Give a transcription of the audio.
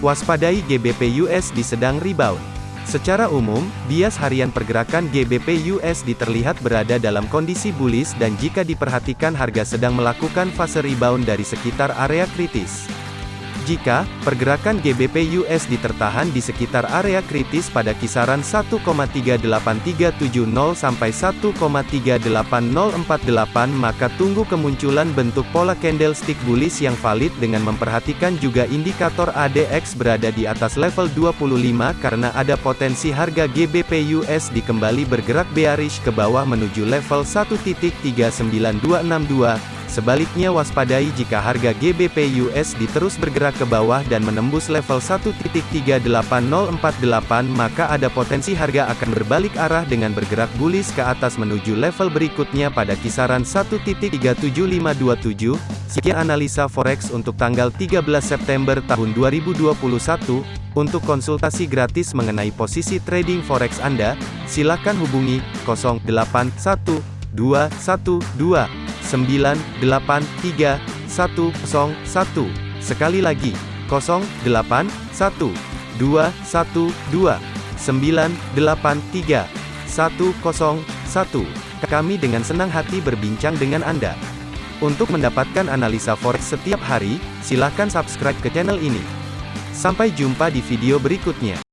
Waspadai GBP USD sedang rebound. Secara umum, bias harian pergerakan GBP USD terlihat berada dalam kondisi bullish dan jika diperhatikan harga sedang melakukan fase rebound dari sekitar area kritis. Jika pergerakan GBP USD tertahan di sekitar area kritis pada kisaran 1,38370 sampai 1,38048 maka tunggu kemunculan bentuk pola candlestick bullish yang valid dengan memperhatikan juga indikator ADX berada di atas level 25 karena ada potensi harga GBP USD kembali bergerak bearish ke bawah menuju level 1.39262 Sebaliknya waspadai jika harga GBP USD terus bergerak ke bawah dan menembus level 1.38048 maka ada potensi harga akan berbalik arah dengan bergerak bullish ke atas menuju level berikutnya pada kisaran 1.37527. Sekian analisa forex untuk tanggal 13 September tahun 2021. Untuk konsultasi gratis mengenai posisi trading forex Anda, silakan hubungi 081212 983 101. Sekali lagi, 081 212 983 101. Kami dengan senang hati berbincang dengan Anda. Untuk mendapatkan analisa forex setiap hari, silakan subscribe ke channel ini. Sampai jumpa di video berikutnya.